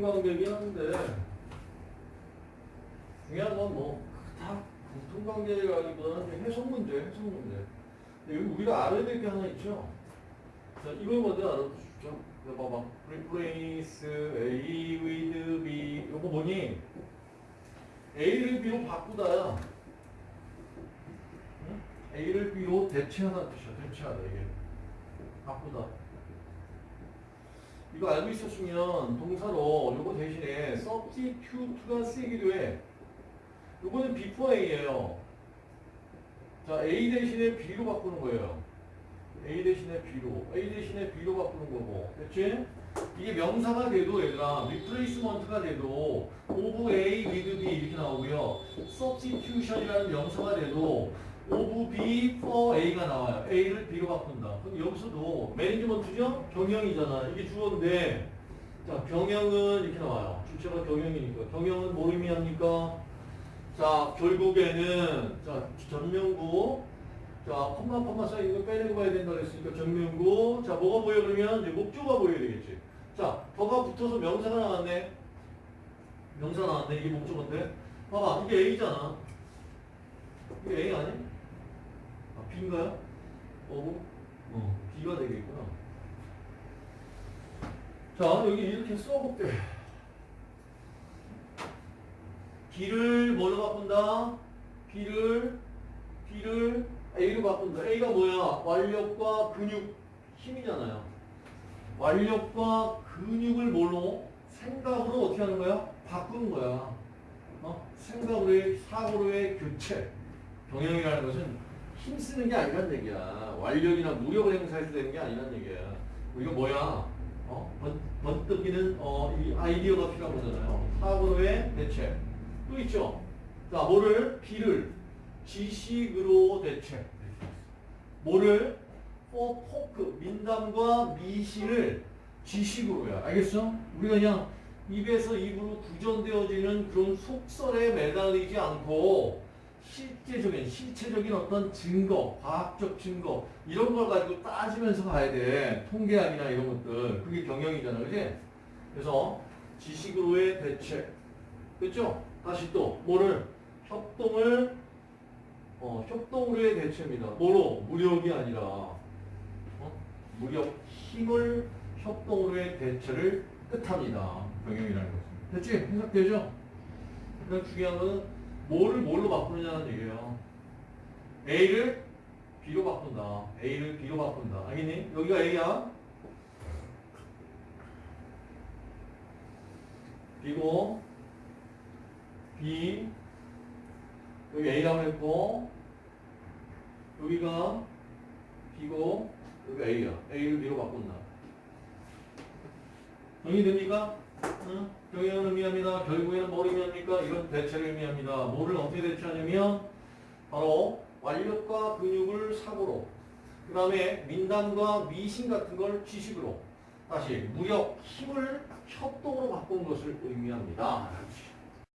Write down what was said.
통관계긴 한데 중요한 건 뭐다 통관계라기보다는 해석 문제, 해석 문제. 여기 우리가 알아야 될 게 하나 있죠. 자, 이걸 먼저 알아두십시오. 자, 봐봐. replace A with B. 요거 뭐니? A를 B로 바꾸다야. 응? A를 B로 대체하는 뜻이야. 대체하다 이게. 바꾸다. 이거 알고 있었으면 동사로 요거 대신에 substitute가 쓰이기도 해. 요거는 before A예요. 자, A 대신에 B로 바꾸는 거예요. A 대신에 B로, A 대신에 B로 바꾸는 거고, 그렇지? 이게 명사가 돼도 얘들아, replacement가 돼도 of A with B 이렇게 나오고요. substitution이라는 명사가 돼도 of B for A가 나와요. A를 B로 바꾼다. 그럼 여기서도 매니지먼트죠? 경영이잖아. 이게 주어인데, 자, 경영은 이렇게 나와요. 주체가 경영이니까. 경영은 뭘 의미합니까? 자, 결국에는, 자, 전명구. 자, 컴마 컴마 쌓인 거 빼내고 봐야 된다 그랬으니까 전명구. 자, 뭐가 보여 그러면 이제 목조가 보여야 되겠지. 자, 더가 붙어서 명사가 나왔네. 명사 나왔네. 이게 목조인데. 봐봐, 이게 A잖아. 이게 A 아니? 아, B인가요? 어, 어, B가 되겠구나. 자, 여기 이렇게 써볼게. B를 뭐로 바꾼다? B를 B를 A로 바꾼다. A가 뭐야? 완력과 근육 힘이잖아요. 완력과 근육을 뭘로? 생각으로 어떻게 하는 거야? 바꾸는 거야. 어? 생각으로의 사고로의 교체. 경영이라는 것은 힘 쓰는 게 아니란 얘기야. 완력이나 무력을 행사해서 되는 게 아니란 얘기야. 이거 뭐야? 어? 번, 번뜩이는 어, 이 아이디어가 필요한 거잖아요. 사고로의 대체. 또 있죠. 자, 뭐를 B를 지식으로 대체. 뭐를 for 포크 민담과 미신을 지식으로야. 알겠어? 우리가 그냥 입에서 입으로 구전되어지는 그런 속설에 매달리지 않고 실제적인 실체적인 어떤 증거, 과학적 증거 이런 걸 가지고 따지면서 가야 돼. 통계학이나 이런 것들. 그게 경영이잖아. 그지? 그래서 지식으로의 대체. 그렇죠? 다시 또 뭐를 협동을 어, 협동으로의 대체입니다. 뭐로? 무력이 아니라 어? 무력, 힘을 협동으로의 대체를 뜻합니다. 경영이라는 것은. 됐지? 해석되죠? 그러니까 중요한 거는 뭐를 뭘로 바꾸느냐는 얘기예요. A를 B로 바꾼다. A를 B로 바꾼다. 알겠니? 여기가 A야. B고 B 여기 A라고 했고 여기가 B고 여기 A야. A를 B로 바꾼다. 정리됩니까? 응? 경영을 의미합니다. 결국에는 뭘 의미합니까? 이건 대체를 의미합니다. 뭐를 어떻게 대체하냐면 바로 완력과 근육을 사고로 그 다음에 민담과 미신 같은 걸 지식으로 다시 무력, 힘을 협동으로 바꾼 것을 의미합니다.